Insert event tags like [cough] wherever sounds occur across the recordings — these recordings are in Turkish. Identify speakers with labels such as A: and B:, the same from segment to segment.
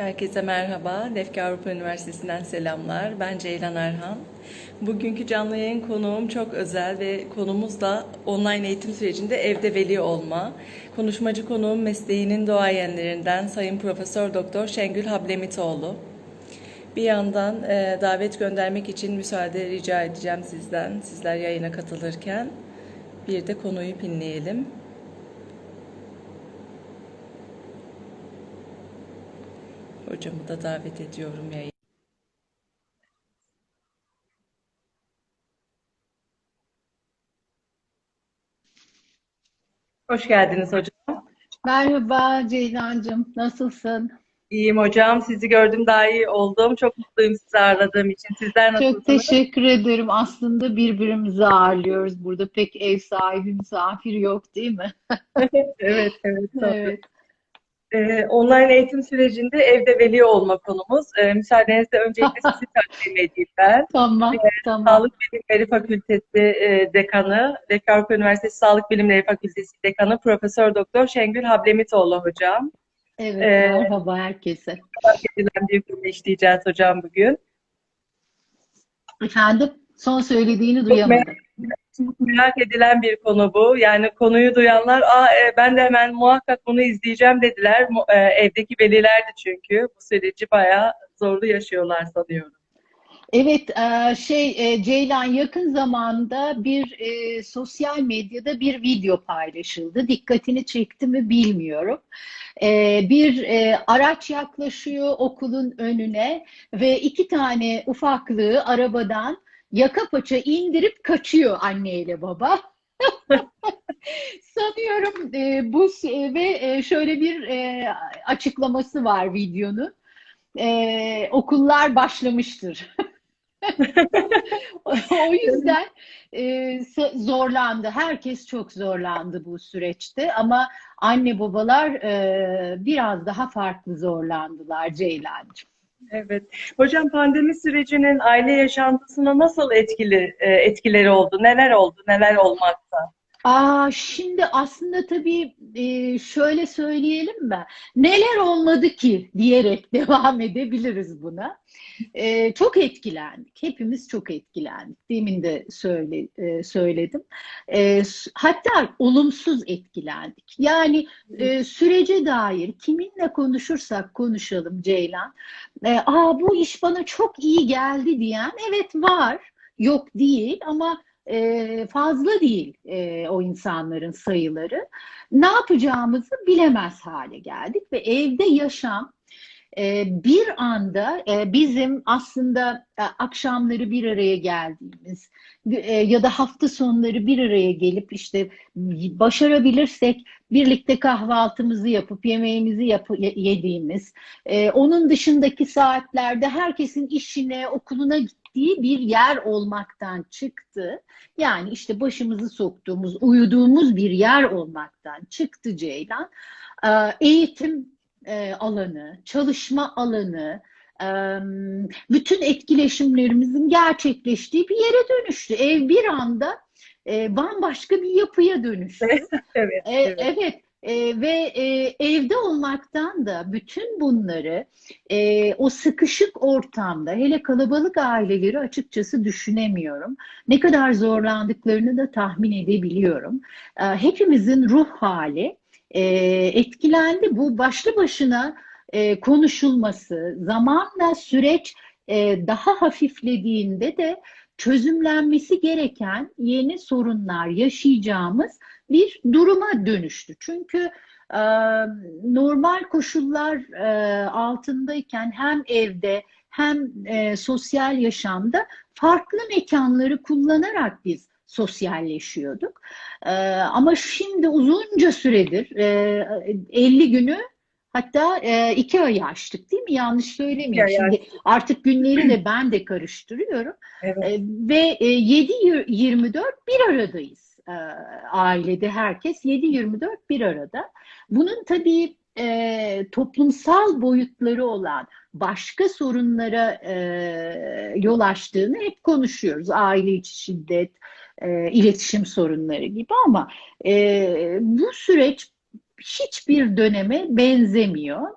A: Herkese merhaba. Defki Avrupa Üniversitesi'nden selamlar. Ben Ceylan Erhan. Bugünkü canlı yayın konuğum çok özel ve konumuz da online eğitim sürecinde evde veli olma. Konuşmacı konuğum mesleğinin doğayenlerinden Sayın Profesör Doktor Şengül Hablemitoğlu. Bir yandan e, davet göndermek için müsaade rica edeceğim sizden. Sizler yayına katılırken bir de konuyu pinleyelim. Hocamı da davet ediyorum yayına. Hoş geldiniz hocam.
B: Merhaba Ceylancığım, nasılsın?
A: İyiyim hocam. Sizi gördüm daha iyi oldum. Çok mutluyum sizi ağırladığım için. Sizler
B: Çok
A: nasılsınız?
B: teşekkür ederim. Aslında birbirimizi ağırlıyoruz. Burada pek ev sahibi, misafir yok değil mi? [laughs]
A: Evet, evet. tabii.
B: Evet.
A: Ee, online eğitim sürecinde evde veli olma konumuz. Ee, müsaadenizle öncelikle sizi [laughs] takdim edeyim ben.
B: Tamam, tamam.
A: Sağlık Bilimleri Fakültesi e, Dekanı, Avrupa Üniversitesi Sağlık Bilimleri Fakültesi Dekanı Profesör Doktor Şengül Hablemitoğlu hocam.
B: Evet,
A: Ee,
B: merhaba herkese.
A: Edilen bir konu işleyeceğiz hocam bugün.
B: Efendim, son söylediğini duyamadım.
A: Çok merak edilen bir konu bu. Yani konuyu duyanlar, Aa, e, ben de hemen muhakkak bunu izleyeceğim dediler. E, evdeki velilerdi çünkü. Bu süreci bayağı zorlu yaşıyorlar sanıyorum.
B: Evet, e, şey e, Ceylan yakın zamanda bir e, sosyal medyada bir video paylaşıldı. Dikkatini çekti mi bilmiyorum. E, bir e, araç yaklaşıyor okulun önüne ve iki tane ufaklığı arabadan yaka paça indirip kaçıyor anneyle baba. [laughs] Sanıyorum e, bu ve e, şöyle bir e, açıklaması var videonun. E, okullar başlamıştır. [laughs] O yüzden e, zorlandı. Herkes çok zorlandı bu süreçte ama anne babalar e, biraz daha farklı zorlandılar Ceylancığım.
A: Evet. Hocam pandemi sürecinin aile yaşantısına nasıl etkili e, etkileri oldu? Neler oldu? Neler olmakta?
B: Aa, şimdi aslında tabii e, şöyle söyleyelim mi? Neler olmadı ki diyerek [laughs] devam edebiliriz buna. E, çok etkilendik. Hepimiz çok etkilendik. Demin de söyle, e, söyledim. E, hatta olumsuz etkilendik. Yani e, sürece dair kiminle konuşursak konuşalım Ceylan. E, Aa, bu iş bana çok iyi geldi diyen evet var. Yok değil ama e, fazla değil e, o insanların sayıları. Ne yapacağımızı bilemez hale geldik ve evde yaşam e, bir anda bizim aslında e, akşamları bir araya geldiğimiz e, ya da hafta sonları bir araya gelip işte başarabilirsek birlikte kahvaltımızı yapıp yemeğimizi ye- yediğimiz, onun dışındaki saatlerde herkesin işine, okuluna gittiği bir yer olmaktan çıktı. Yani işte başımızı soktuğumuz, uyuduğumuz bir yer olmaktan çıktı Ceylan. Ee, Eğitim e, alanı, çalışma alanı, e, bütün etkileşimlerimizin gerçekleştiği bir yere dönüştü. Ev bir anda e, bambaşka bir yapıya dönüştü. [laughs]
A: Evet, evet.
B: evet e, ve e, evde olmaktan da bütün bunları e, o sıkışık ortamda hele kalabalık aileleri açıkçası düşünemiyorum. Ne kadar zorlandıklarını da tahmin edebiliyorum. E, hepimizin ruh hali e, etkilendi. Bu başlı başına e, konuşulması, zamanla süreç e, daha hafiflediğinde de çözümlenmesi gereken yeni sorunlar yaşayacağımız bir duruma dönüştü. Çünkü e, normal koşullar e, altındayken hem evde hem e, sosyal yaşamda farklı mekanları kullanarak biz sosyalleşiyorduk. E, ama şimdi uzunca süredir e, 50 günü hatta e, iki ayı aştık değil mi? Yanlış
A: ayı
B: Şimdi artık günleri de ben de karıştırıyorum.
A: Evet.
B: E, ve e, 7-24 bir aradayız. E, ailede herkes 7-24 bir arada. Bunun tabii e, toplumsal boyutları olan başka sorunlara e, yol açtığını hep konuşuyoruz. Aile içi şiddet, e, iletişim sorunları gibi ama e, bu süreç hiçbir döneme benzemiyor.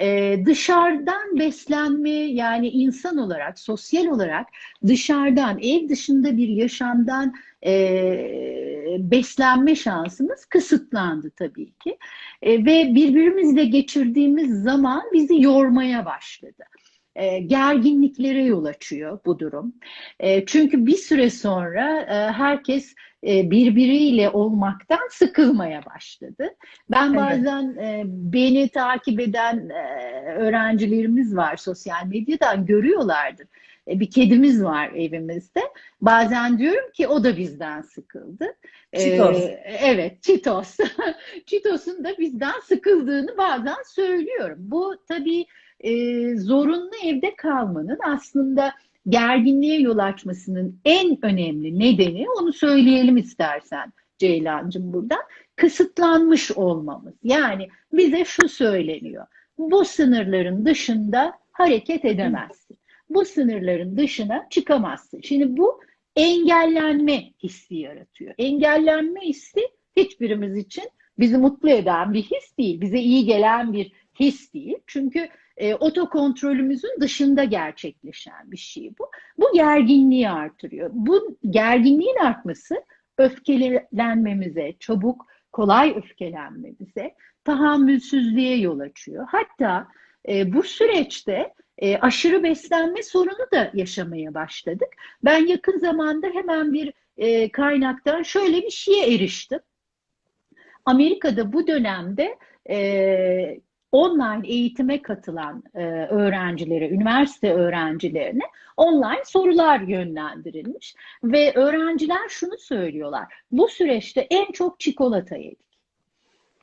B: Ee, dışarıdan beslenme yani insan olarak, sosyal olarak dışarıdan, ev dışında bir yaşamdan e, beslenme şansımız kısıtlandı tabii ki. E, ve birbirimizle geçirdiğimiz zaman bizi yormaya başladı. E, gerginliklere yol açıyor bu durum. E, çünkü bir süre sonra e, herkes e, birbiriyle olmaktan sıkılmaya başladı. Ben bazen e, beni takip eden e, öğrencilerimiz var sosyal medyadan görüyorlardır. E, bir kedimiz var evimizde. Bazen diyorum ki o da bizden sıkıldı. E,
A: Çitos.
B: evet, Çitos. [laughs] Çitos'un da bizden sıkıldığını bazen söylüyorum. Bu tabii e, zorunlu evde kalmanın aslında gerginliğe yol açmasının en önemli nedeni onu söyleyelim istersen Ceylancığım buradan kısıtlanmış olmamız. Yani bize şu söyleniyor. Bu sınırların dışında hareket edemezsin. Bu sınırların dışına çıkamazsın. Şimdi bu engellenme hissi yaratıyor. Engellenme hissi hiçbirimiz için bizi mutlu eden bir his değil. Bize iyi gelen bir his değil. Çünkü e, otokontrolümüzün dışında gerçekleşen bir şey bu. Bu gerginliği artırıyor. Bu gerginliğin artması öfkelenmemize, çabuk, kolay öfkelenmemize, tahammülsüzlüğe yol açıyor. Hatta e, bu süreçte e, aşırı beslenme sorunu da yaşamaya başladık. Ben yakın zamanda hemen bir e, kaynaktan şöyle bir şeye eriştim. Amerika'da bu dönemde e, online eğitime katılan e, öğrencilere, üniversite öğrencilerine online sorular yönlendirilmiş ve öğrenciler şunu söylüyorlar. Bu süreçte en çok çikolata yedik.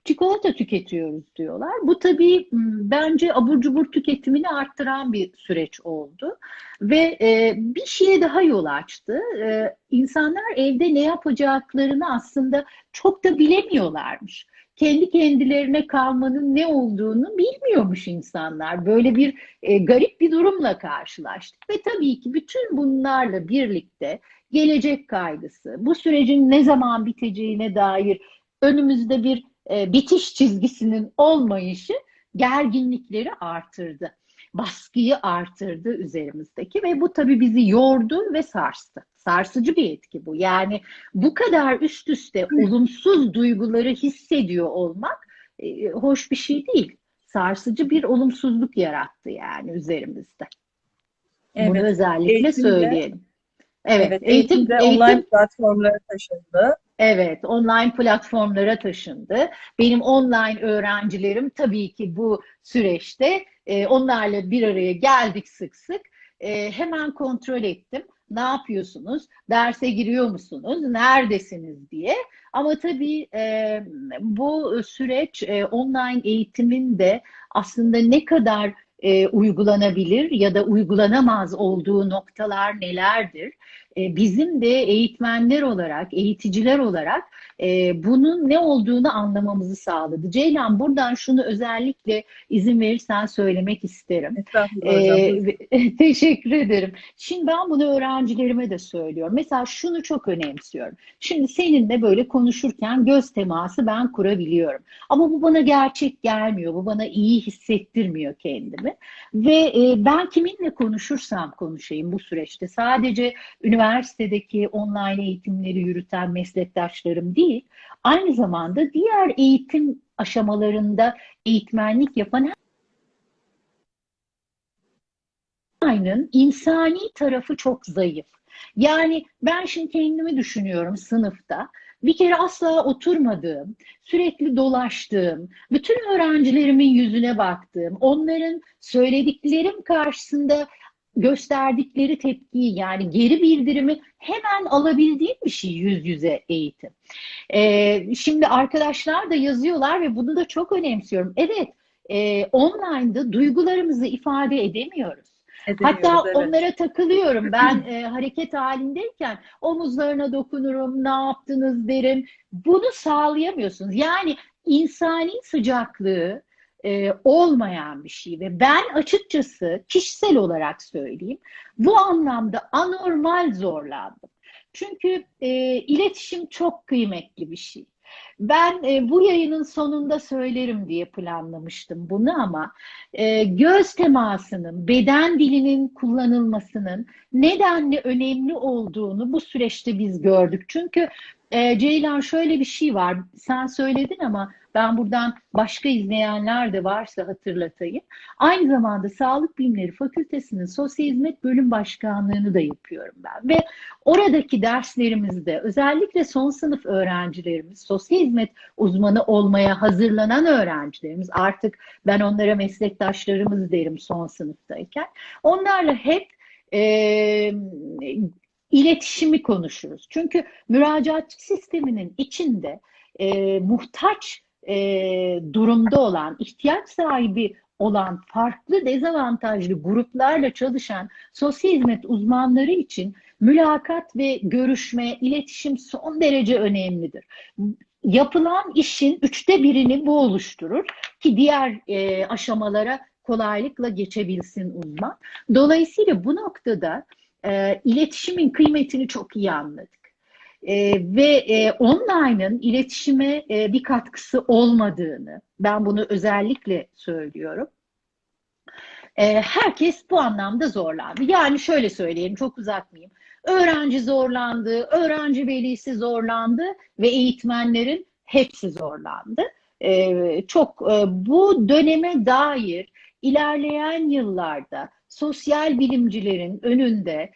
B: Çikolata tüketiyoruz diyorlar. Bu tabii m, bence abur cubur tüketimini arttıran bir süreç oldu. Ve e, bir şeye daha yol açtı. E, insanlar evde ne yapacaklarını aslında çok da bilemiyorlarmış kendi kendilerine kalmanın ne olduğunu bilmiyormuş insanlar. Böyle bir e, garip bir durumla karşılaştık ve tabii ki bütün bunlarla birlikte gelecek kaygısı, bu sürecin ne zaman biteceğine dair önümüzde bir e, bitiş çizgisinin olmayışı gerginlikleri artırdı. Baskıyı artırdı üzerimizdeki ve bu tabii bizi yordu ve sarstı. Sarsıcı bir etki bu. Yani bu kadar üst üste olumsuz duyguları hissediyor olmak e, hoş bir şey değil. Sarsıcı bir olumsuzluk yarattı yani üzerimizde. Bunu
A: Evet.
B: özellikle
A: Eğitimde-
B: söyleyelim. Evet,
A: Evet,
B: eğitim, eğitim,
A: online platformlara taşındı.
B: evet, online platformlara taşındı. Benim online öğrencilerim tabii ki bu süreçte e, onlarla bir araya geldik sık sık. E, hemen kontrol ettim. Ne yapıyorsunuz? Derse giriyor musunuz? Neredesiniz diye. Ama tabii e, bu süreç e, online eğitimin de aslında ne kadar e, uygulanabilir ya da uygulanamaz olduğu noktalar nelerdir? E, bizim de eğitmenler olarak, eğiticiler olarak e, bunun ne olduğunu anlamamızı sağladı. Ceylan buradan şunu özellikle izin verirsen söylemek isterim. Ee, [laughs] teşekkür ederim. Şimdi ben bunu öğrencilerime de söylüyorum. Mesela şunu çok önemsiyorum. Şimdi seninle böyle konuşurken göz teması ben kurabiliyorum. Ama bu bana gerçek gelmiyor. Bu bana iyi hissettirmiyor kendimi. Ve e, ben kiminle konuşursam konuşayım bu süreçte sadece üniversitedeki online eğitimleri yürüten meslektaşlarım değil, aynı zamanda diğer eğitim aşamalarında eğitmenlik yapan online'ın insani tarafı çok zayıf. Yani ben şimdi kendimi düşünüyorum sınıfta. Bir kere asla oturmadığım, sürekli dolaştığım, bütün öğrencilerimin yüzüne baktığım, onların söylediklerim karşısında gösterdikleri tepkiyi yani geri bildirimi hemen alabildiğim bir şey yüz yüze eğitim. Ee, şimdi arkadaşlar da yazıyorlar ve bunu da çok önemsiyorum. Evet, e, online'da duygularımızı ifade edemiyoruz.
A: Edemiyoruz,
B: Hatta
A: evet.
B: onlara takılıyorum. Ben [clears throat] e, hareket halindeyken omuzlarına dokunurum, ne yaptınız derim. Bunu sağlayamıyorsunuz. Yani insani sıcaklığı e, olmayan bir şey ve ben açıkçası kişisel olarak söyleyeyim bu anlamda anormal zorlandım. Çünkü e, iletişim çok kıymetli bir şey. Ben e, bu yayının sonunda söylerim diye planlamıştım bunu ama e, göz temasının, beden dilinin kullanılmasının nedenli önemli olduğunu bu süreçte biz gördük. Çünkü e, Ceylan şöyle bir şey var, sen söyledin ama ben buradan başka izleyenler de varsa hatırlatayım. Aynı zamanda Sağlık Bilimleri Fakültesi'nin Sosyal Hizmet Bölüm Başkanlığı'nı da yapıyorum ben. Ve oradaki derslerimizde özellikle son sınıf öğrencilerimiz, sosyal hizmet uzmanı olmaya hazırlanan öğrencilerimiz, artık ben onlara meslektaşlarımız derim son sınıftayken, onlarla hep e, iletişimi konuşuruz. Çünkü müracaat sisteminin içinde e, muhtaç e, durumda olan, ihtiyaç sahibi olan farklı dezavantajlı gruplarla çalışan sosyal hizmet uzmanları için mülakat ve görüşme, iletişim son derece önemlidir. Yapılan işin üçte birini bu oluşturur ki diğer e, aşamalara kolaylıkla geçebilsin uzman. Dolayısıyla bu noktada e, iletişimin kıymetini çok iyi anladık. E, ve e, online'ın iletişime e, bir katkısı olmadığını, ben bunu özellikle söylüyorum. E, herkes bu anlamda zorlandı. Yani şöyle söyleyeyim, çok uzatmayayım. Öğrenci zorlandı, öğrenci velisi zorlandı ve eğitmenlerin hepsi zorlandı. E, çok e, bu döneme dair ilerleyen yıllarda sosyal bilimcilerin önünde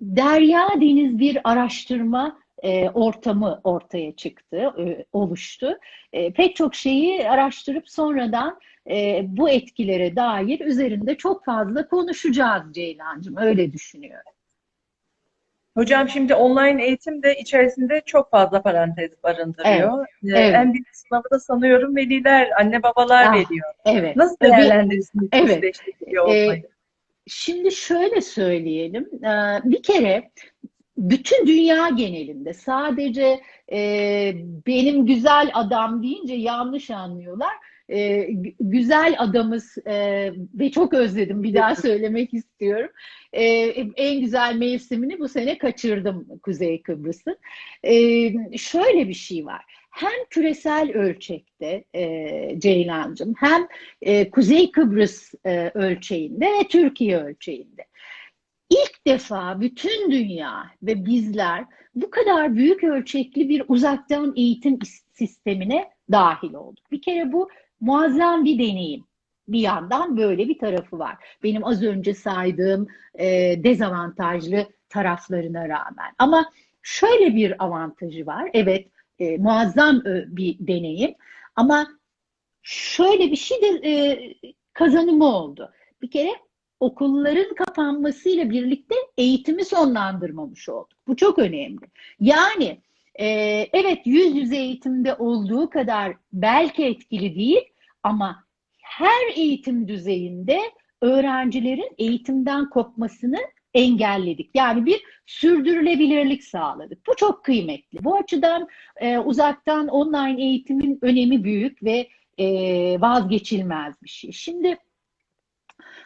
B: derya deniz bir araştırma e, ortamı ortaya çıktı, e, oluştu. E, pek çok şeyi araştırıp sonradan e, bu etkilere dair üzerinde çok fazla konuşacağız Ceylancığım, öyle düşünüyorum.
A: Hocam şimdi online eğitim de içerisinde çok fazla parantez barındırıyor. Evet, ee, evet. En büyük sınavı da sanıyorum veliler, anne babalar ah, veriyor.
B: Evet.
A: Nasıl değerlendirirsiniz
B: evet. Ee, şimdi şöyle söyleyelim. Bir kere bütün dünya genelinde sadece e, benim güzel adam deyince yanlış anlıyorlar. E, güzel adamız e, ve çok özledim bir daha [laughs] söylemek istiyorum. E, en güzel mevsimini bu sene kaçırdım Kuzey Kıbrıs'ın. E, şöyle bir şey var. Hem küresel ölçekte e, Ceylancığım hem e, Kuzey Kıbrıs e, ölçeğinde ve Türkiye ölçeğinde ilk defa bütün dünya ve bizler bu kadar büyük ölçekli bir uzaktan eğitim sistemine dahil olduk. Bir kere bu muazzam bir deneyim. Bir yandan böyle bir tarafı var. Benim az önce saydığım e, dezavantajlı taraflarına rağmen. Ama şöyle bir avantajı var. Evet e, muazzam bir deneyim ama şöyle bir şey de e, kazanımı oldu. Bir kere okulların kapanmasıyla birlikte eğitimi sonlandırmamış olduk. Bu çok önemli. Yani e, evet yüz yüze eğitimde olduğu kadar belki etkili değil ama her eğitim düzeyinde öğrencilerin eğitimden kopmasını engelledik. Yani bir sürdürülebilirlik sağladık. Bu çok kıymetli. Bu açıdan e, uzaktan online eğitimin önemi büyük ve e, vazgeçilmez bir şey. Şimdi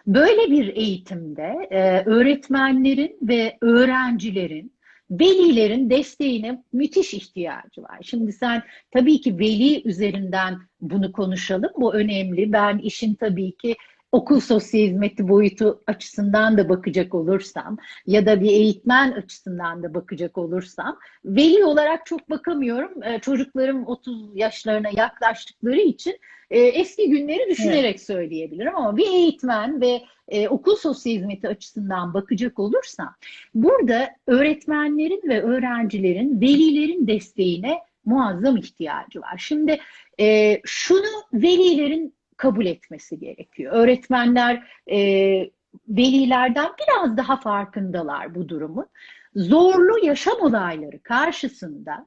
B: Böyle bir eğitimde e, öğretmenlerin ve öğrencilerin velilerin desteğine müthiş ihtiyacı var. Şimdi sen tabii ki veli üzerinden bunu konuşalım. Bu önemli. Ben işin tabii ki okul sosyal hizmeti boyutu açısından da bakacak olursam ya da bir eğitmen açısından da bakacak olursam veli olarak çok bakamıyorum. Ee, çocuklarım 30 yaşlarına yaklaştıkları için e, eski günleri düşünerek evet. söyleyebilirim ama bir eğitmen ve e, okul sosyal hizmeti açısından bakacak olursam burada öğretmenlerin ve öğrencilerin velilerin desteğine muazzam ihtiyacı var. Şimdi e, şunu velilerin kabul etmesi gerekiyor. Öğretmenler e, velilerden biraz daha farkındalar bu durumun. Zorlu yaşam olayları karşısında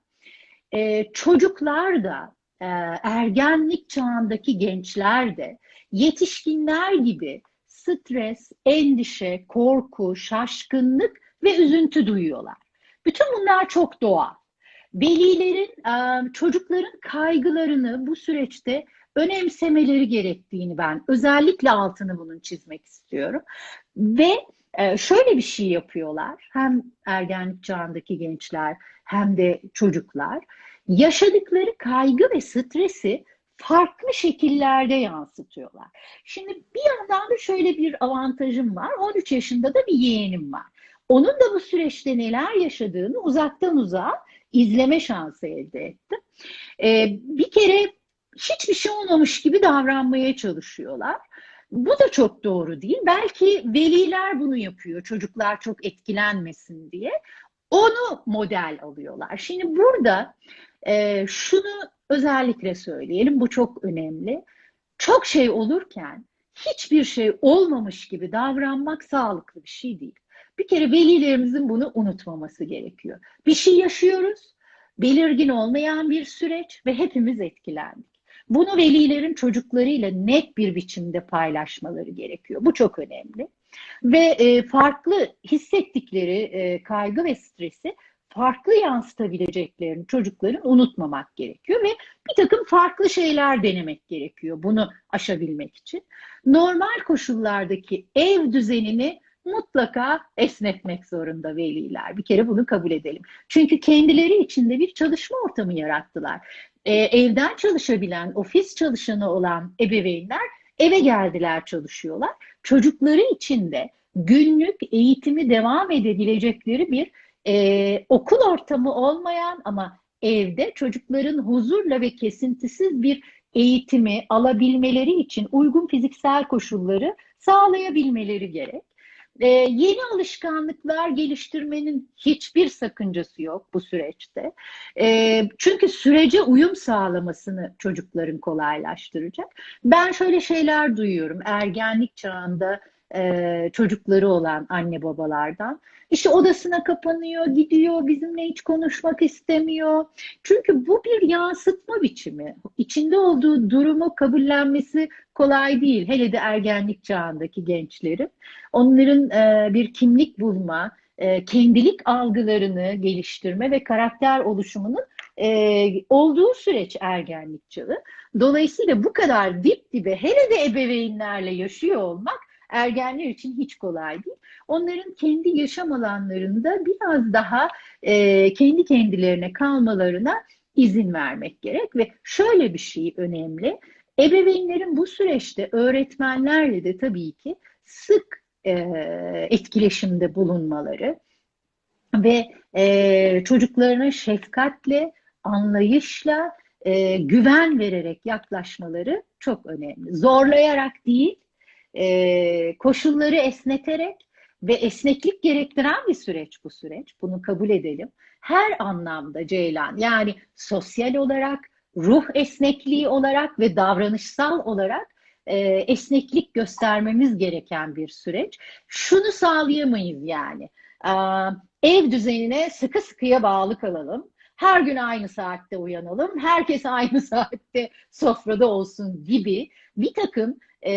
B: e, çocuklar da e, ergenlik çağındaki gençler de yetişkinler gibi stres, endişe, korku, şaşkınlık ve üzüntü duyuyorlar. Bütün bunlar çok doğal. Velilerin e, çocukların kaygılarını bu süreçte önemsemeleri gerektiğini ben özellikle altını bunun çizmek istiyorum. Ve e, şöyle bir şey yapıyorlar. Hem ergenlik çağındaki gençler hem de çocuklar. yaşadıkları kaygı ve stresi farklı şekillerde yansıtıyorlar. Şimdi bir yandan da şöyle bir avantajım var. 13 yaşında da bir yeğenim var. Onun da bu süreçte neler yaşadığını uzaktan uzağa izleme şansı elde ettim. Ee, bir kere hiçbir şey olmamış gibi davranmaya çalışıyorlar. Bu da çok doğru değil. Belki veliler bunu yapıyor çocuklar çok etkilenmesin diye. Onu model alıyorlar. Şimdi burada e, şunu özellikle söyleyelim, bu çok önemli. Çok şey olurken hiçbir şey olmamış gibi davranmak sağlıklı bir şey değil. Bir kere velilerimizin bunu unutmaması gerekiyor. Bir şey yaşıyoruz, belirgin olmayan bir süreç ve hepimiz etkilendik. Bunu velilerin çocuklarıyla net bir biçimde paylaşmaları gerekiyor. Bu çok önemli. Ve e, farklı hissettikleri e, kaygı ve stresi farklı yansıtabileceklerini çocukların unutmamak gerekiyor ve bir takım farklı şeyler denemek gerekiyor bunu aşabilmek için. Normal koşullardaki ev düzenini mutlaka esnetmek zorunda veliler. Bir kere bunu kabul edelim. Çünkü kendileri içinde bir çalışma ortamı yarattılar. Ee, evden çalışabilen, ofis çalışanı olan ebeveynler eve geldiler çalışıyorlar. Çocukları için de günlük eğitimi devam edebilecekleri bir e, okul ortamı olmayan ama evde çocukların huzurla ve kesintisiz bir eğitimi alabilmeleri için uygun fiziksel koşulları sağlayabilmeleri gerek. Ee, yeni alışkanlıklar geliştirmenin hiçbir sakıncası yok bu süreçte. Ee, çünkü sürece uyum sağlamasını çocukların kolaylaştıracak. Ben şöyle şeyler duyuyorum ergenlik çağında e, çocukları olan anne babalardan. İşte odasına kapanıyor, gidiyor, bizimle hiç konuşmak istemiyor. Çünkü bu bir yansıtma biçimi. İçinde olduğu durumu kabullenmesi kolay değil. Hele de ergenlik çağındaki gençlerin. Onların e, bir kimlik bulma, e, kendilik algılarını geliştirme ve karakter oluşumunun e, olduğu süreç ergenlik çağı. Dolayısıyla bu kadar dip dibe hele de ebeveynlerle yaşıyor olmak ergenler için hiç kolay değil. Onların kendi yaşam alanlarında biraz daha e, kendi kendilerine kalmalarına izin vermek gerek ve şöyle bir şey önemli. Ebeveynlerin bu süreçte öğretmenlerle de tabii ki sık e, etkileşimde bulunmaları ve e, çocuklarına şefkatle, anlayışla, e, güven vererek yaklaşmaları çok önemli. Zorlayarak değil, e, koşulları esneterek ve esneklik gerektiren bir süreç bu süreç. Bunu kabul edelim. Her anlamda Ceylan yani sosyal olarak, ruh esnekliği olarak ve davranışsal olarak e, esneklik göstermemiz gereken bir süreç. Şunu sağlayamayız yani. E, ev düzenine sıkı sıkıya bağlı kalalım. Her gün aynı saatte uyanalım. Herkes [laughs] aynı saatte sofrada olsun gibi bir takım e,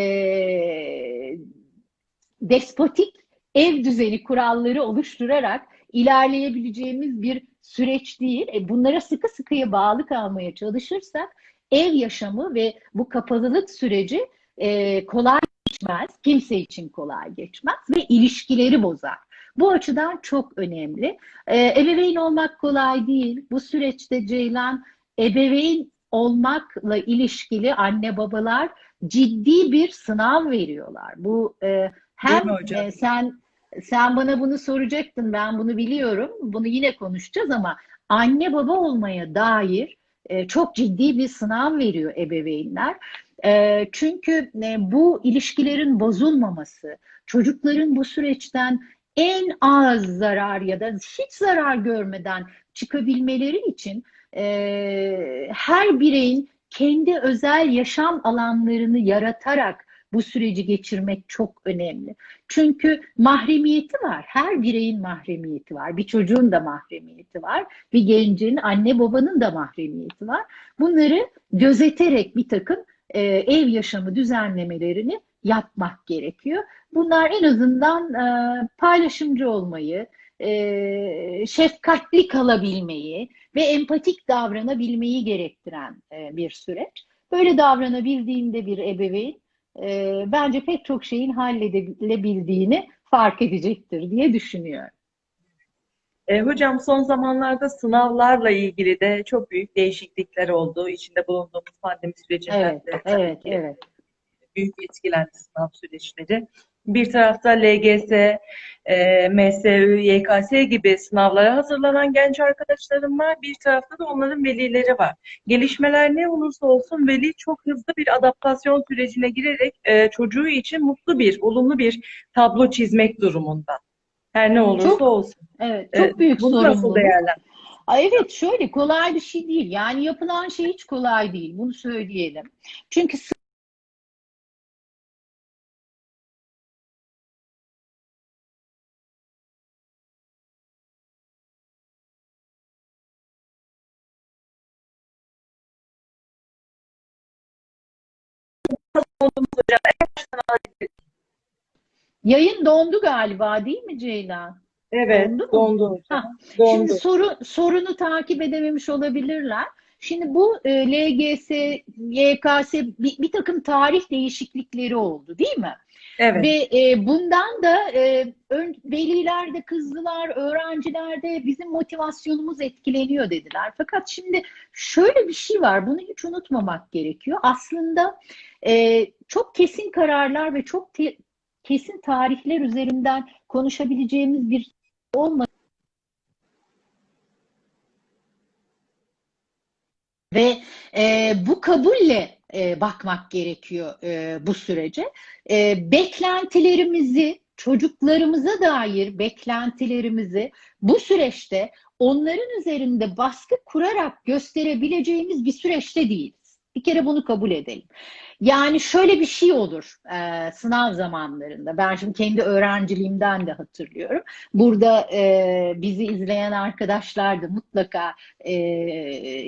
B: despotik ev düzeni kuralları oluşturarak ilerleyebileceğimiz bir süreç değil. E, bunlara sıkı sıkıya bağlı kalmaya çalışırsak ev yaşamı ve bu kapalılık süreci e, kolay geçmez. Kimse için kolay geçmez ve ilişkileri bozar. Bu açıdan çok önemli. E, ebeveyn olmak kolay değil. Bu süreçte Ceylan ebeveyn olmakla ilişkili anne babalar ciddi bir sınav veriyorlar. Bu e, hem e, sen sen bana bunu soracaktın ben bunu biliyorum. Bunu yine konuşacağız ama anne baba olmaya dair e, çok ciddi bir sınav veriyor ebeveynler. E, çünkü e, bu ilişkilerin bozulmaması, çocukların bu süreçten en az zarar ya da hiç zarar görmeden çıkabilmeleri için e, her bireyin kendi özel yaşam alanlarını yaratarak bu süreci geçirmek çok önemli. Çünkü mahremiyeti var. Her bireyin mahremiyeti var. Bir çocuğun da mahremiyeti var. Bir gencin, anne babanın da mahremiyeti var. Bunları gözeterek bir takım e, ev yaşamı düzenlemelerini yapmak gerekiyor. Bunlar en azından e, paylaşımcı olmayı, e, şefkatli kalabilmeyi ve empatik davranabilmeyi gerektiren e, bir süreç. Böyle davranabildiğinde bir ebeveyn e, bence pek çok şeyin halledilebildiğini fark edecektir diye düşünüyorum.
A: E, hocam son zamanlarda sınavlarla ilgili de çok büyük değişiklikler oldu. İçinde bulunduğumuz pandemi sürecinden
B: Evet,
A: de
B: evet, evet.
A: Büyük etkilendi sınav süreçleri. Bir tarafta LGS, e, MSÜ, YKS gibi sınavlara hazırlanan genç arkadaşlarım var. Bir tarafta da onların velileri var. Gelişmeler ne olursa olsun veli çok hızlı bir adaptasyon sürecine girerek e, çocuğu için mutlu bir, olumlu bir tablo çizmek durumunda. Her ne olursa
B: Çok,
A: olsun.
B: evet,
A: E,
B: çok büyük
A: bunu nasıl
B: sorumluluk.
A: değerlendiriyorsunuz?
B: Ay Evet şöyle kolay bir şey değil. Yani yapılan şey hiç kolay değil. Bunu söyleyelim. Çünkü yayın dondu galiba değil mi Ceylan?
A: Evet,
B: Dondu mu?
A: dondu.
B: Ha, Şimdi
A: Dondu.
B: soru, sorunu takip edememiş olabilirler. Şimdi bu e, LGS, YKS bir, bir takım tarih değişiklikleri oldu değil mi?
A: Evet.
B: Ve e, bundan da e, ön, veliler de kızdılar, öğrenciler de bizim motivasyonumuz etkileniyor dediler. Fakat şimdi şöyle bir şey var, bunu hiç unutmamak gerekiyor. Aslında e, çok kesin kararlar ve çok te- kesin tarihler üzerinden konuşabileceğimiz bir olmadı. Ve e, bu kabulle e, bakmak gerekiyor e, bu sürece. E, beklentilerimizi, çocuklarımıza dair beklentilerimizi bu süreçte onların üzerinde baskı kurarak gösterebileceğimiz bir süreçte değiliz. Bir kere bunu kabul edelim. Yani şöyle bir şey olur e, sınav zamanlarında. Ben şimdi kendi öğrenciliğimden de hatırlıyorum. Burada e, bizi izleyen arkadaşlar da mutlaka e,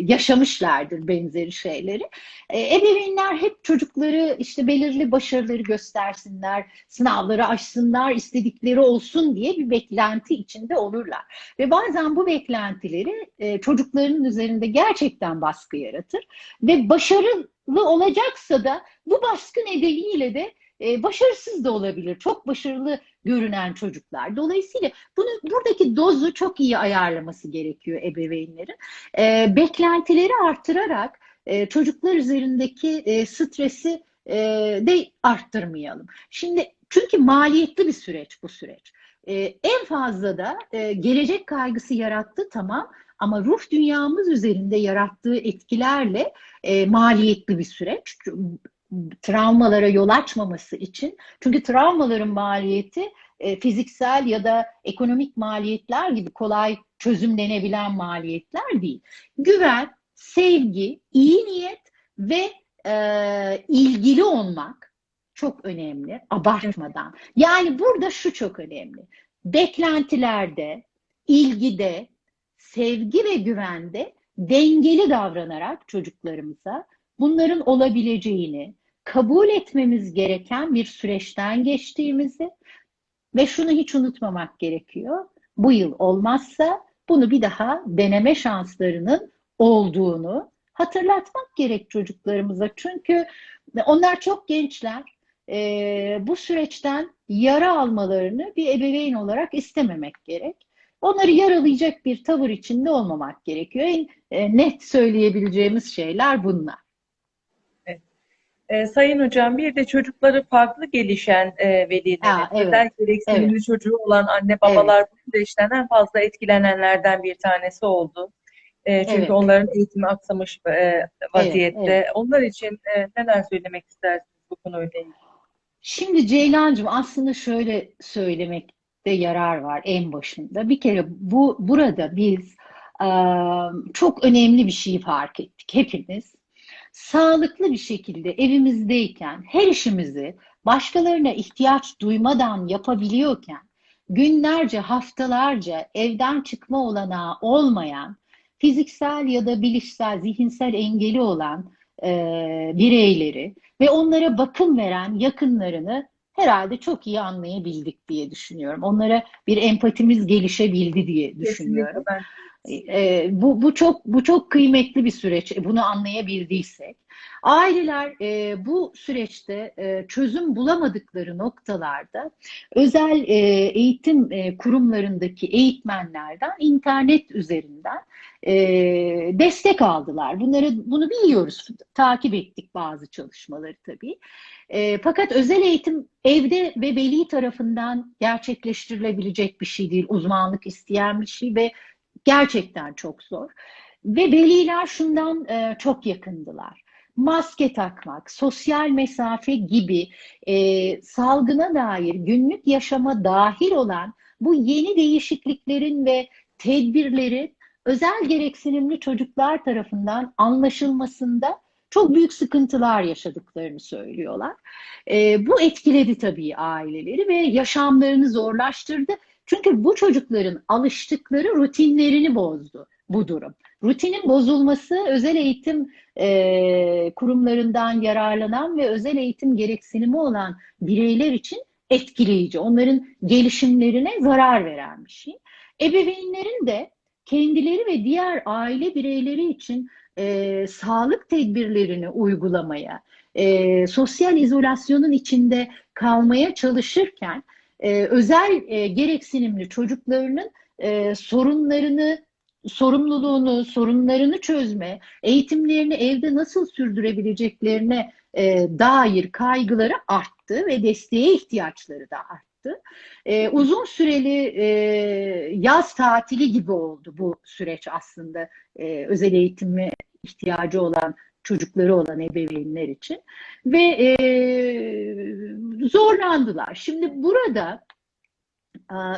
B: yaşamışlardır benzeri şeyleri. E, ebeveynler hep çocukları işte belirli başarıları göstersinler, sınavları aşsınlar, istedikleri olsun diye bir beklenti içinde olurlar. Ve bazen bu beklentileri e, çocukların üzerinde gerçekten baskı yaratır ve başarılı olacaksa da bu baskı nedeniyle de e, başarısız da olabilir. Çok başarılı görünen çocuklar. Dolayısıyla bunu buradaki dozu çok iyi ayarlaması gerekiyor ebeveynlerin. E, beklentileri artırarak e, çocuklar üzerindeki e, stresi e, de arttırmayalım. Şimdi çünkü maliyetli bir süreç bu süreç. E, en fazla da e, gelecek kaygısı yarattı tamam ama ruh dünyamız üzerinde yarattığı etkilerle e, maliyetli bir süreç. Travmalara yol açmaması için. Çünkü travmaların maliyeti e, fiziksel ya da ekonomik maliyetler gibi kolay çözümlenebilen maliyetler değil. Güven, sevgi, iyi niyet ve e, ilgili olmak çok önemli, abartmadan. Yani burada şu çok önemli. Beklentilerde, ilgide, sevgi ve güvende dengeli davranarak çocuklarımıza bunların olabileceğini, kabul etmemiz gereken bir süreçten geçtiğimizi ve şunu hiç unutmamak gerekiyor. Bu yıl olmazsa bunu bir daha deneme şanslarının olduğunu hatırlatmak gerek çocuklarımıza. Çünkü onlar çok gençler. Ee, bu süreçten yara almalarını bir ebeveyn olarak istememek gerek. Onları yaralayacak bir tavır içinde olmamak gerekiyor. En e, net söyleyebileceğimiz şeyler bunlar.
A: E, Sayın Hocam bir de çocukları farklı gelişen e, velilerin,
B: evet,
A: özel gereksinimli
B: evet.
A: çocuğu olan anne babalar bu süreçten en fazla etkilenenlerden bir tanesi oldu. E, çünkü
B: Evet.
A: onların eğitimi aksamış e, vaziyette.
B: evet.
A: Onlar için e, neler söylemek istersiniz bu konuyla ilgili?
B: Şimdi Ceylancığım aslında şöyle söylemekte yarar var en başında. Bir kere bu burada biz e, çok önemli bir şeyi fark ettik hepimiz. Sağlıklı bir şekilde evimizdeyken her işimizi başkalarına ihtiyaç duymadan yapabiliyorken günlerce, haftalarca evden çıkma olanağı olmayan, fiziksel ya da bilişsel, zihinsel engeli olan e, bireyleri ve onlara bakım veren yakınlarını herhalde çok iyi anlayabildik diye düşünüyorum. Onlara bir empatimiz gelişebildi diye düşünüyorum.
A: Kesinlikle ben
B: E, bu, bu çok bu çok kıymetli bir süreç. Bunu anlayabildiysek. Aileler e, bu süreçte e, çözüm bulamadıkları noktalarda özel e, eğitim e, kurumlarındaki eğitmenlerden internet üzerinden e, destek aldılar. Bunları bunu biliyoruz, takip ettik bazı çalışmaları tabii. E, fakat özel eğitim evde ve veli tarafından gerçekleştirilebilecek bir şey değil, uzmanlık isteyen bir şey ve gerçekten çok zor. Ve veliler şundan e, çok yakındılar. Maske takmak, sosyal mesafe gibi e, salgına dair günlük yaşama dahil olan bu yeni değişikliklerin ve tedbirlerin özel gereksinimli çocuklar tarafından anlaşılmasında çok büyük sıkıntılar yaşadıklarını söylüyorlar. E, bu etkiledi tabii aileleri ve yaşamlarını zorlaştırdı. Çünkü bu çocukların alıştıkları rutinlerini bozdu bu durum. Rutinin bozulması özel eğitim e, kurumlarından yararlanan ve özel eğitim gereksinimi olan bireyler için etkileyici. Onların gelişimlerine zarar veren bir şey. Ebeveynlerin de kendileri ve diğer aile bireyleri için e, sağlık tedbirlerini uygulamaya, e, sosyal izolasyonun içinde kalmaya çalışırken e, özel e, gereksinimli çocuklarının e, sorunlarını sorumluluğunu, sorunlarını çözme, eğitimlerini evde nasıl sürdürebileceklerine e, dair kaygıları arttı ve desteğe ihtiyaçları da arttı. E, uzun süreli e, yaz tatili gibi oldu bu süreç aslında e, özel eğitime ihtiyacı olan çocukları olan ebeveynler için ve e, zorlandılar. Şimdi burada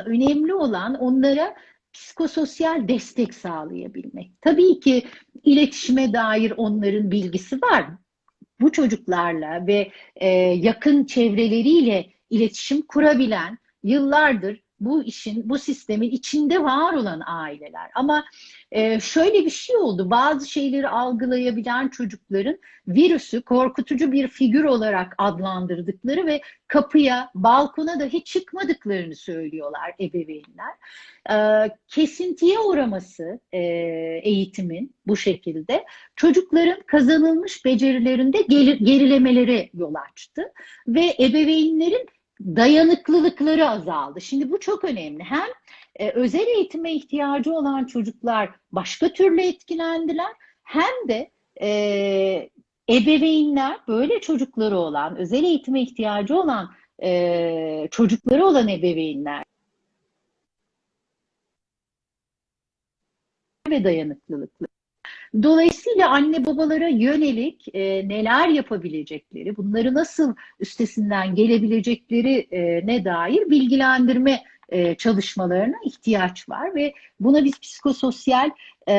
B: önemli olan onlara psikososyal destek sağlayabilmek. Tabii ki iletişime dair onların bilgisi var. Bu çocuklarla ve e, yakın çevreleriyle iletişim kurabilen yıllardır bu işin, bu sistemin içinde var olan aileler. Ama e, şöyle bir şey oldu. Bazı şeyleri algılayabilen çocukların virüsü korkutucu bir figür olarak adlandırdıkları ve kapıya, balkona dahi çıkmadıklarını söylüyorlar ebeveynler. E, kesintiye uğraması e, eğitimin bu şekilde çocukların kazanılmış becerilerinde gerilemelere yol açtı ve ebeveynlerin dayanıklılıkları azaldı. Şimdi bu çok önemli. Hem e, özel eğitime ihtiyacı olan çocuklar başka türlü etkilendiler hem de e, ebeveynler böyle çocukları olan, özel eğitime ihtiyacı olan e, çocukları olan ebeveynler ve dayanıklılıklı. Dolayısıyla anne babalara yönelik e, neler yapabilecekleri, bunları nasıl üstesinden gelebilecekleri e, ne dair bilgilendirme e, çalışmalarına ihtiyaç var ve buna biz psikososyal e,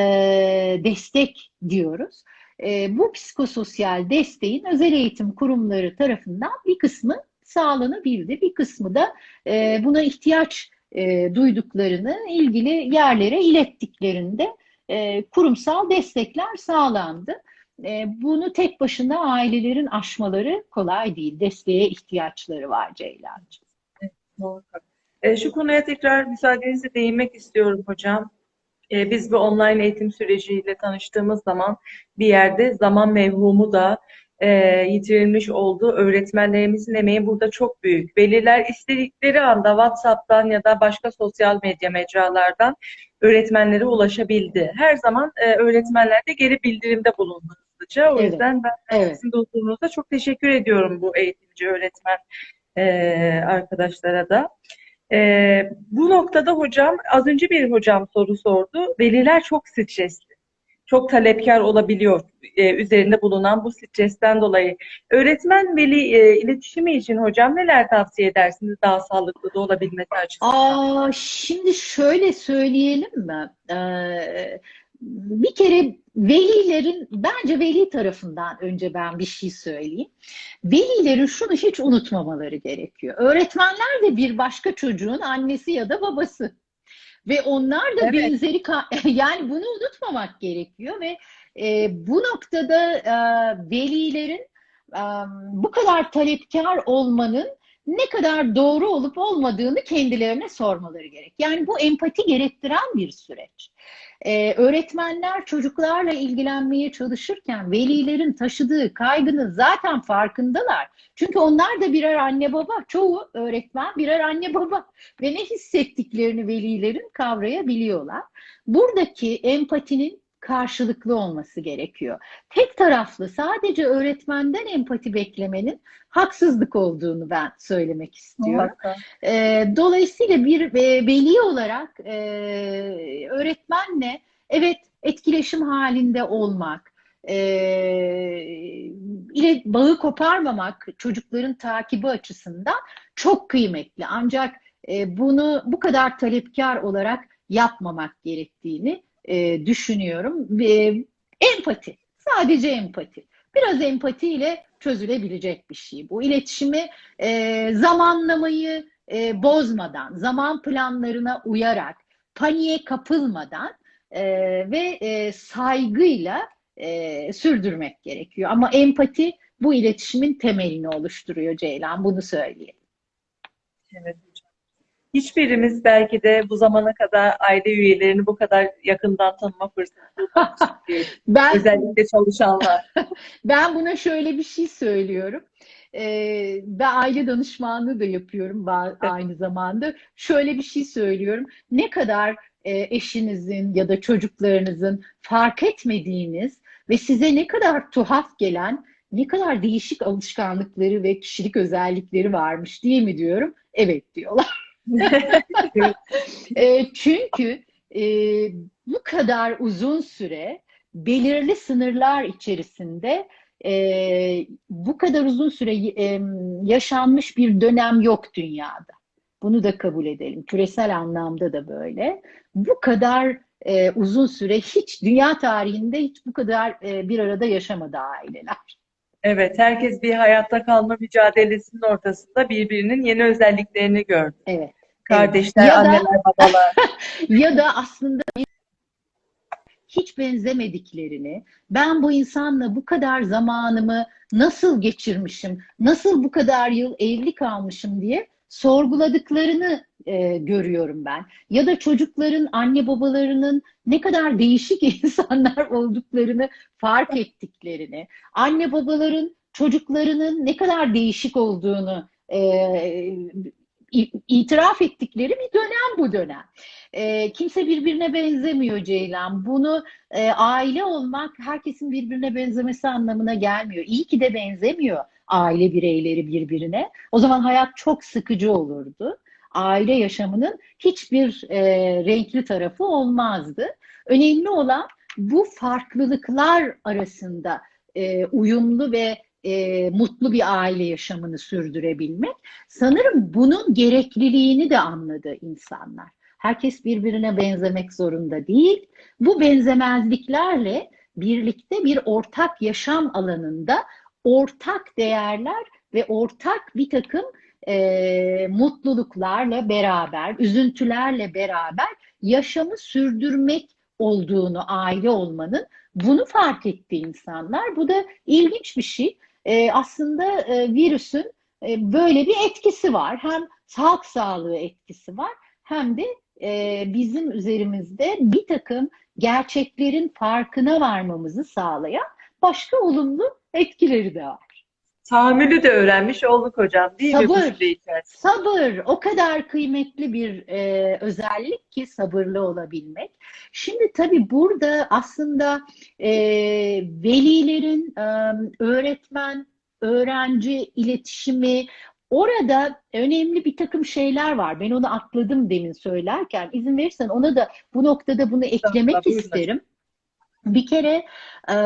B: destek diyoruz. E, bu psikososyal desteğin özel eğitim kurumları tarafından bir kısmı sağlanabildi, bir kısmı da e, buna ihtiyaç e, duyduklarını ilgili yerlere ilettiklerinde e, kurumsal destekler sağlandı. E, bunu tek başına ailelerin aşmaları kolay değil. Desteğe ihtiyaçları var Ceylancığım.
A: Evet, şu konuya tekrar müsaadenizle değinmek istiyorum hocam. biz bu online eğitim süreciyle tanıştığımız zaman bir yerde zaman mevhumu da e, yitirilmiş oldu. Öğretmenlerimizin emeği burada çok büyük. Veliler istedikleri anda WhatsApp'tan ya da başka sosyal medya mecralardan öğretmenlere ulaşabildi. Her zaman e, öğretmenler de geri bildirimde bulundu. O
B: Evet.
A: yüzden ben
B: Evet.
A: sizin dostluğunuza çok teşekkür ediyorum bu eğitimci öğretmen e, arkadaşlara da. E, bu noktada hocam, az önce bir hocam soru sordu. Veliler çok stresli çok talepkar olabiliyor e, üzerinde bulunan bu stresten dolayı. Öğretmen veli e, iletişimi için hocam neler tavsiye edersiniz daha sağlıklı da olabilmesi açısından?
B: Aa, şimdi şöyle söyleyelim mi? Ee, bir kere velilerin, bence veli tarafından önce ben bir şey söyleyeyim. Velilerin şunu hiç unutmamaları gerekiyor. Öğretmenler de bir başka çocuğun annesi ya da babası. Ve onlar da
A: Evet.
B: benzeri [laughs] yani bunu unutmamak gerekiyor ve e, bu noktada e, velilerin e, bu kadar talepkar olmanın ne kadar doğru olup olmadığını kendilerine sormaları gerek. Yani bu empati gerektiren bir süreç. Ee, öğretmenler çocuklarla ilgilenmeye çalışırken velilerin taşıdığı kaygının zaten farkındalar. Çünkü onlar da birer anne baba. Çoğu öğretmen birer anne baba ve ne hissettiklerini velilerin kavrayabiliyorlar. Buradaki empatinin karşılıklı olması gerekiyor. Tek taraflı sadece öğretmenden empati beklemenin haksızlık olduğunu ben söylemek istiyorum. E, dolayısıyla bir e, veli olarak e, öğretmenle evet etkileşim halinde olmak, e, ile bağı koparmamak çocukların takibi açısından çok kıymetli. Ancak e, bunu bu kadar talepkar olarak yapmamak gerektiğini e, düşünüyorum. E, empati, sadece empati. Biraz empatiyle çözülebilecek bir şey bu. İletişimi e, zamanlamayı e, bozmadan, zaman planlarına uyarak, paniğe kapılmadan e, ve e, saygıyla e, sürdürmek gerekiyor. Ama empati bu iletişimin temelini oluşturuyor Ceylan, bunu söyleyeyim.
A: Evet. Hiçbirimiz belki de bu zamana kadar aile üyelerini bu kadar yakından tanıma fırsatı bulmamıştık. [laughs]
B: Ben,
A: Özellikle çalışanlar. [laughs]
B: ben buna şöyle bir şey söylüyorum. Ee, ben aile danışmanlığı da yapıyorum aynı zamanda. Şöyle bir şey söylüyorum. Ne kadar e, eşinizin ya da çocuklarınızın fark etmediğiniz ve size ne kadar tuhaf gelen ne kadar değişik alışkanlıkları ve kişilik özellikleri varmış diye mi diyorum? Evet diyorlar. [laughs] E, çünkü e, bu kadar uzun süre belirli sınırlar içerisinde e, bu kadar uzun süre e, yaşanmış bir dönem yok dünyada. Bunu da kabul edelim. Küresel anlamda da böyle. Bu kadar e, uzun süre hiç dünya tarihinde hiç bu kadar e, bir arada yaşamadı aileler.
A: Evet, herkes bir hayatta kalma mücadelesinin ortasında birbirinin yeni özelliklerini gördü.
B: Evet.
A: Kardeşler,
B: Ya da-
A: anneler, babalar. [laughs]
B: Ya da aslında hiç benzemediklerini, ben bu insanla bu kadar zamanımı nasıl geçirmişim, nasıl bu kadar yıl evli kalmışım diye sorguladıklarını e, görüyorum ben. Ya da çocukların anne babalarının ne kadar değişik [laughs] insanlar olduklarını fark ettiklerini, anne babaların çocuklarının ne kadar değişik olduğunu e, itiraf ettikleri bir dönem bu dönem. E, kimse birbirine benzemiyor Ceylan. Bunu e, aile olmak herkesin birbirine benzemesi anlamına gelmiyor. İyi ki de benzemiyor aile bireyleri birbirine. O zaman hayat çok sıkıcı olurdu. Aile yaşamının hiçbir e, renkli tarafı olmazdı. Önemli olan bu farklılıklar arasında e, uyumlu ve e, mutlu bir aile yaşamını sürdürebilmek. Sanırım bunun gerekliliğini de anladı insanlar. Herkes birbirine benzemek zorunda değil. Bu benzemezliklerle birlikte bir ortak yaşam alanında ortak değerler ve ortak bir takım e, mutluluklarla beraber, üzüntülerle beraber yaşamı sürdürmek olduğunu aile olmanın bunu fark etti insanlar. Bu da ilginç bir şey. E, aslında e, virüsün e, böyle bir etkisi var. Hem halk sağlığı etkisi var hem de e, bizim üzerimizde bir takım gerçeklerin farkına varmamızı sağlayan başka olumlu etkileri de var.
A: Tahammülü de öğrenmiş olduk hocam değil mi bu
B: Sabır.
A: süre içerisinde?
B: Sabır o kadar kıymetli bir e, özellik ki sabırlı olabilmek. Şimdi tabii burada aslında e, velilerin e, öğretmen, öğrenci iletişimi orada önemli bir takım şeyler var. Ben onu atladım demin söylerken. İzin verirsen ona da bu noktada bunu eklemek
A: buyurun.
B: isterim. Bir kere e,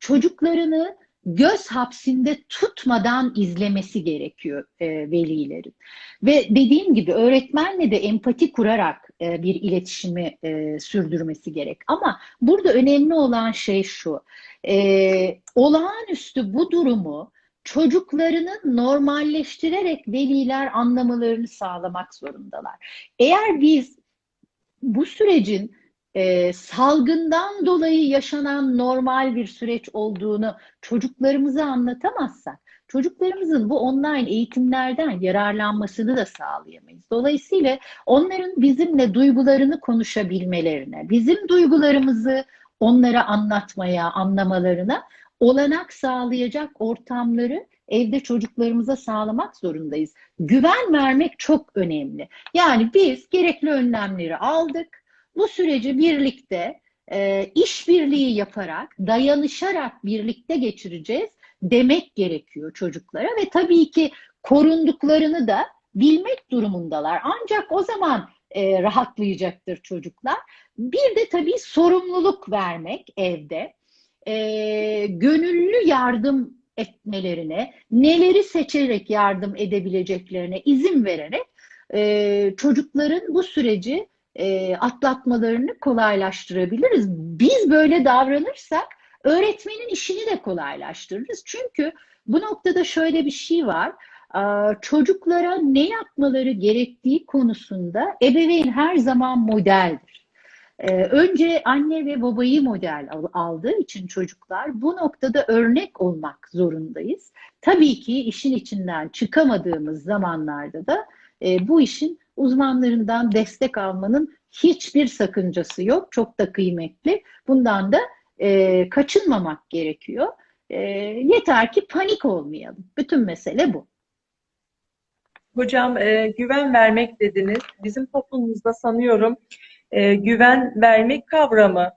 B: çocuklarını göz hapsinde tutmadan izlemesi gerekiyor e, velilerin. Ve dediğim gibi öğretmenle de empati kurarak e, bir iletişimi e, sürdürmesi gerek. Ama burada önemli olan şey şu, e, olağanüstü bu durumu çocuklarını normalleştirerek veliler anlamalarını sağlamak zorundalar. Eğer biz bu sürecin e, salgından dolayı yaşanan normal bir süreç olduğunu çocuklarımıza anlatamazsak çocuklarımızın bu online eğitimlerden yararlanmasını da sağlayamayız. Dolayısıyla onların bizimle duygularını konuşabilmelerine, bizim duygularımızı onlara anlatmaya, anlamalarına olanak sağlayacak ortamları evde çocuklarımıza sağlamak zorundayız. Güven vermek çok önemli. Yani biz gerekli önlemleri aldık. Bu süreci birlikte e, işbirliği yaparak, dayanışarak birlikte geçireceğiz demek gerekiyor çocuklara ve tabii ki korunduklarını da bilmek durumundalar. Ancak o zaman e, rahatlayacaktır çocuklar. Bir de tabii sorumluluk vermek evde, e, gönüllü yardım etmelerine, neleri seçerek yardım edebileceklerine izin vererek e, çocukların bu süreci e, atlatmalarını kolaylaştırabiliriz. Biz böyle davranırsak öğretmenin işini de kolaylaştırırız. Çünkü bu noktada şöyle bir şey var. Çocuklara ne yapmaları gerektiği konusunda ebeveyn her zaman modeldir. Önce anne ve babayı model aldığı için çocuklar bu noktada örnek olmak zorundayız. Tabii ki işin içinden çıkamadığımız zamanlarda da bu işin uzmanlarından destek almanın hiçbir sakıncası yok. Çok da kıymetli. Bundan da e, kaçınmamak gerekiyor. E, yeter ki panik olmayalım. Bütün mesele bu.
A: Hocam e, güven vermek dediniz. Bizim toplumumuzda sanıyorum e, güven vermek kavramı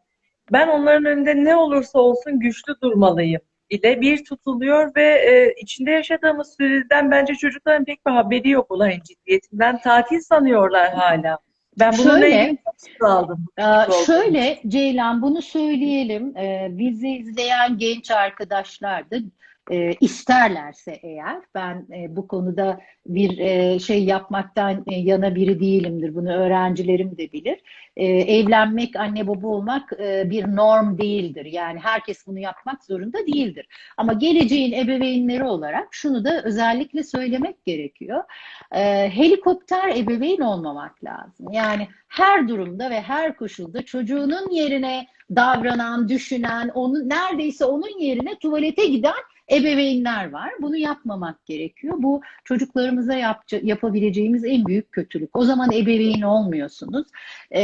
A: ben onların önünde ne olursa olsun güçlü durmalıyım ile bir tutuluyor ve e, içinde yaşadığımız süreden bence çocukların pek bir haberi yok olayın ciddiyetinden. Tatil sanıyorlar hala. Ben bunu
B: şöyle,
A: aldım.
B: E, şöyle Ceylan bunu söyleyelim. E, bizi izleyen genç arkadaşlar da e, isterlerse eğer ben e, bu konuda bir e, şey yapmaktan e, yana biri değilimdir. Bunu öğrencilerim de bilir. E, evlenmek, anne baba olmak e, bir norm değildir. Yani herkes bunu yapmak zorunda değildir. Ama geleceğin ebeveynleri olarak şunu da özellikle söylemek gerekiyor. E, helikopter ebeveyn olmamak lazım. Yani her durumda ve her koşulda çocuğunun yerine davranan, düşünen, onu neredeyse onun yerine tuvalete giden ebeveynler var. Bunu yapmamak gerekiyor. Bu çocuklarımıza yap, yapabileceğimiz en büyük kötülük. O zaman ebeveyn olmuyorsunuz. Ee,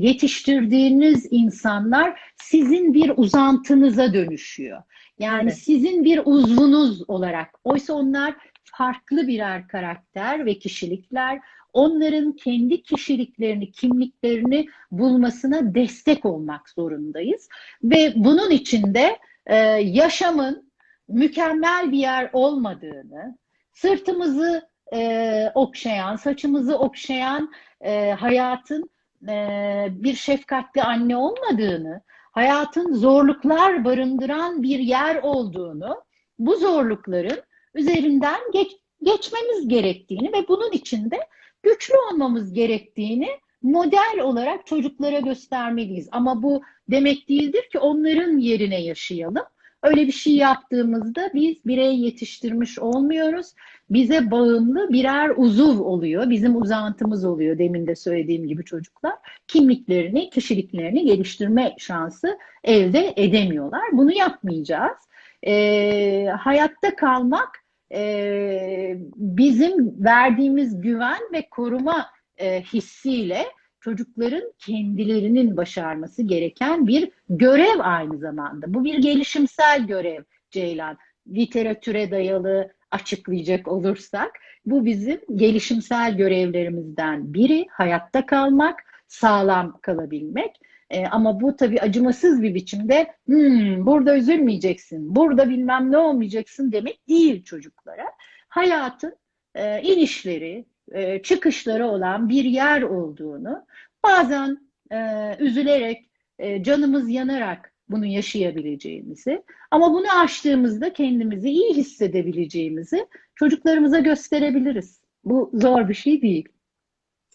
B: yetiştirdiğiniz insanlar sizin bir uzantınıza dönüşüyor. Yani evet. sizin bir uzvunuz olarak. Oysa onlar farklı birer karakter ve kişilikler. Onların kendi kişiliklerini, kimliklerini bulmasına destek olmak zorundayız. Ve bunun içinde e, yaşamın mükemmel bir yer olmadığını, sırtımızı e, okşayan, saçımızı okşayan e, hayatın e, bir şefkatli anne olmadığını, hayatın zorluklar barındıran bir yer olduğunu, bu zorlukların üzerinden geç, geçmemiz gerektiğini ve bunun içinde güçlü olmamız gerektiğini model olarak çocuklara göstermeliyiz. Ama bu demek değildir ki onların yerine yaşayalım. Öyle bir şey yaptığımızda biz birey yetiştirmiş olmuyoruz. Bize bağımlı birer uzuv oluyor. Bizim uzantımız oluyor demin de söylediğim gibi çocuklar. Kimliklerini, kişiliklerini geliştirme şansı elde edemiyorlar. Bunu yapmayacağız. Ee, hayatta kalmak e, bizim verdiğimiz güven ve koruma e, hissiyle çocukların kendilerinin başarması gereken bir görev aynı zamanda. Bu bir gelişimsel görev Ceylan. Literatüre dayalı açıklayacak olursak bu bizim gelişimsel görevlerimizden biri hayatta kalmak, sağlam kalabilmek. E, ama bu tabii acımasız bir biçimde hmm, burada üzülmeyeceksin, burada bilmem ne olmayacaksın demek değil çocuklara. Hayatın e, inişleri, e, çıkışları olan bir yer olduğunu, bazen e, üzülerek, e, canımız yanarak bunu yaşayabileceğimizi ama bunu aştığımızda kendimizi iyi hissedebileceğimizi çocuklarımıza gösterebiliriz. Bu zor bir şey değil.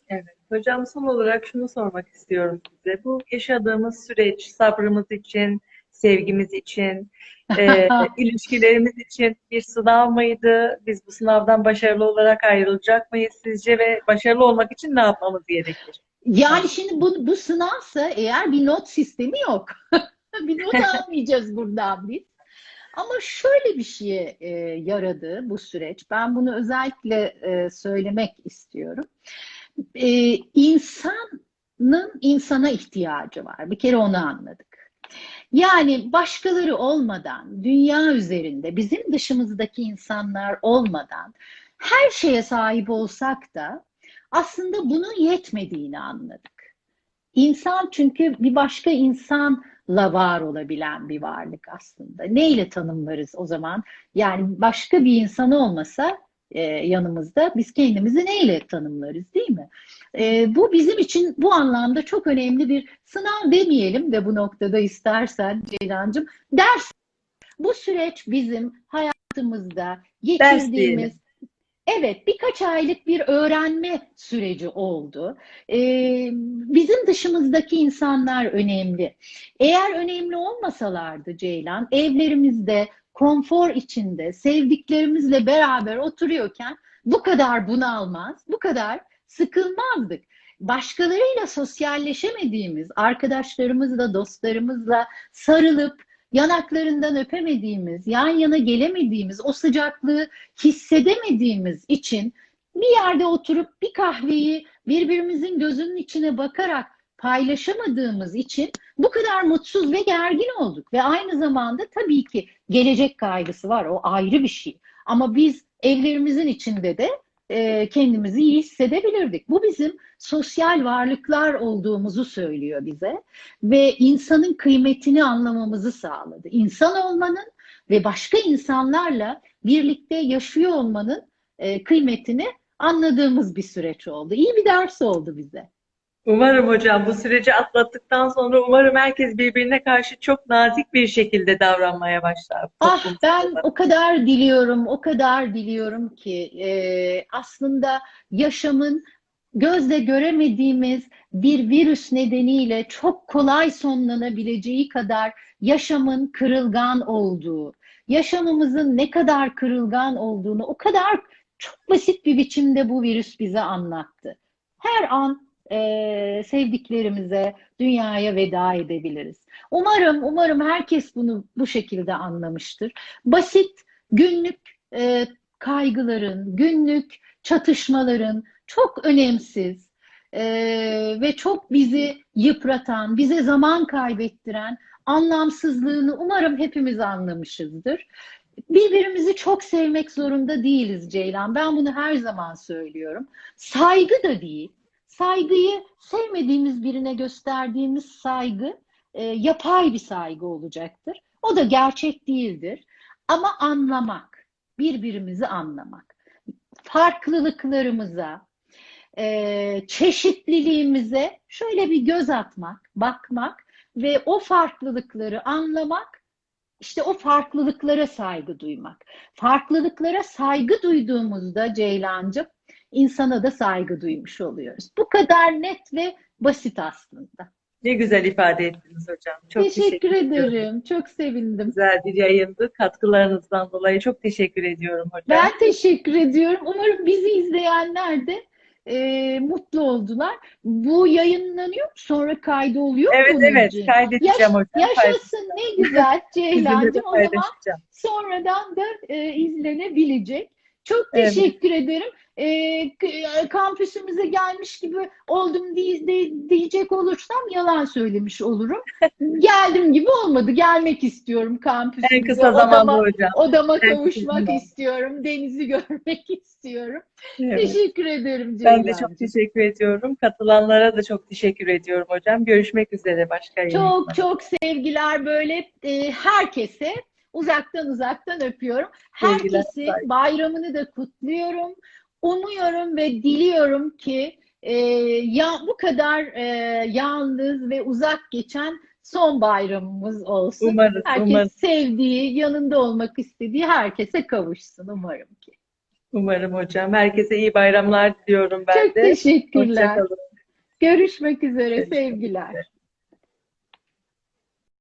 A: Evet. Hocam son olarak şunu sormak istiyorum size. Bu yaşadığımız süreç sabrımız için, sevgimiz için, [laughs] e, ilişkilerimiz için bir sınav mıydı? Biz bu sınavdan başarılı olarak ayrılacak mıyız sizce ve başarılı olmak için ne yapmamız gerekir?
B: Yani şimdi bu, bu sınavsa eğer bir not sistemi yok. [laughs] bir not [laughs] almayacağız buradan biz. Ama şöyle bir şeye e, yaradı bu süreç. Ben bunu özellikle e, söylemek istiyorum. E, insanın insana ihtiyacı var. Bir kere onu anladık. Yani başkaları olmadan, dünya üzerinde bizim dışımızdaki insanlar olmadan her şeye sahip olsak da aslında bunun yetmediğini anladık. İnsan çünkü bir başka insanla var olabilen bir varlık aslında. Neyle tanımlarız o zaman? Yani başka bir insan olmasa e, yanımızda biz kendimizi neyle tanımlarız değil mi? E, bu bizim için bu anlamda çok önemli bir sınav demeyelim de bu noktada istersen Ceylancığım ders. Bu süreç bizim hayatımızda geçirdiğimiz Evet, birkaç aylık bir öğrenme süreci oldu. Ee, bizim dışımızdaki insanlar önemli. Eğer önemli olmasalardı Ceylan, evlerimizde, konfor içinde, sevdiklerimizle beraber oturuyorken bu kadar bunalmaz, bu kadar sıkılmazdık. Başkalarıyla sosyalleşemediğimiz, arkadaşlarımızla, dostlarımızla sarılıp yanaklarından öpemediğimiz, yan yana gelemediğimiz, o sıcaklığı hissedemediğimiz için bir yerde oturup bir kahveyi birbirimizin gözünün içine bakarak paylaşamadığımız için bu kadar mutsuz ve gergin olduk. Ve aynı zamanda tabii ki gelecek kaygısı var, o ayrı bir şey. Ama biz evlerimizin içinde de e, kendimizi iyi hissedebilirdik. Bu bizim sosyal varlıklar olduğumuzu söylüyor bize ve insanın kıymetini anlamamızı sağladı. İnsan olmanın ve başka insanlarla birlikte yaşıyor olmanın e, kıymetini anladığımız bir süreç oldu. İyi bir ders oldu bize.
A: Umarım hocam bu süreci atlattıktan sonra umarım herkes birbirine karşı çok nazik bir şekilde davranmaya başlar.
B: Ah ben o kadar diliyorum, o kadar diliyorum ki e, aslında yaşamın gözle göremediğimiz bir virüs nedeniyle çok kolay sonlanabileceği kadar yaşamın kırılgan olduğu, yaşamımızın ne kadar kırılgan olduğunu o kadar çok basit bir biçimde bu virüs bize anlattı. Her an e, sevdiklerimize, dünyaya veda edebiliriz. Umarım, umarım herkes bunu bu şekilde anlamıştır. Basit, günlük e, kaygıların, günlük çatışmaların çok önemsiz e, ve çok bizi yıpratan, bize zaman kaybettiren anlamsızlığını umarım hepimiz anlamışızdır. Birbirimizi çok sevmek zorunda değiliz Ceylan. Ben bunu her zaman söylüyorum. Saygı da değil saygıyı sevmediğimiz birine gösterdiğimiz saygı e, yapay bir saygı olacaktır. O da gerçek değildir. Ama anlamak, birbirimizi anlamak, farklılıklarımıza, e, çeşitliliğimize şöyle bir göz atmak, bakmak ve o farklılıkları anlamak, işte o farklılıklara saygı duymak. Farklılıklara saygı duyduğumuzda Ceylancığım insana da saygı duymuş oluyoruz. Bu kadar net ve basit aslında.
A: Ne güzel ifade ettiniz hocam. Çok
B: teşekkür,
A: teşekkür
B: ederim.
A: ediyorum.
B: Çok sevindim.
A: Güzel bir yayındı. Katkılarınızdan dolayı çok teşekkür ediyorum hocam.
B: Ben teşekkür ediyorum. Umarım bizi izleyenler de e, mutlu oldular. Bu yayınlanıyor mu? Sonra kaydı oluyor mu?
A: Evet
B: bunun
A: evet
B: için?
A: kaydedeceğim
B: Yaş-
A: hocam.
B: Yaşasın ne güzel [laughs] Ceylancığım. O zaman sonradan da e, izlenebilecek. Çok
A: Evet.
B: teşekkür ederim. E, kampüsümüze gelmiş gibi oldum diye, de- diyecek olursam yalan söylemiş olurum. [laughs] Geldim gibi olmadı. Gelmek istiyorum kampüsümüze.
A: En kısa zamanda
B: Odama,
A: hocam.
B: odama
A: En kısa
B: kavuşmak
A: zamanda.
B: istiyorum. Denizi [laughs] görmek istiyorum.
A: Evet.
B: Teşekkür ederim
A: Ben de çok teşekkür ediyorum. Katılanlara da çok teşekkür ediyorum hocam. Görüşmek üzere başka yayınlarda.
B: Çok çok sevgiler böyle e, herkese uzaktan uzaktan öpüyorum. Herkesi bayramını da kutluyorum. Umuyorum ve diliyorum ki e, ya bu kadar e, yalnız ve uzak geçen son bayramımız olsun.
A: Umarız,
B: Herkes
A: umarız.
B: sevdiği, yanında olmak istediği herkese kavuşsun umarım ki.
A: Umarım hocam. Herkese iyi bayramlar diliyorum ben
B: Çok
A: de.
B: teşekkürler.
A: Hoşçakalın.
B: Görüşmek üzere
A: Görüşmek
B: sevgiler.
A: üzere.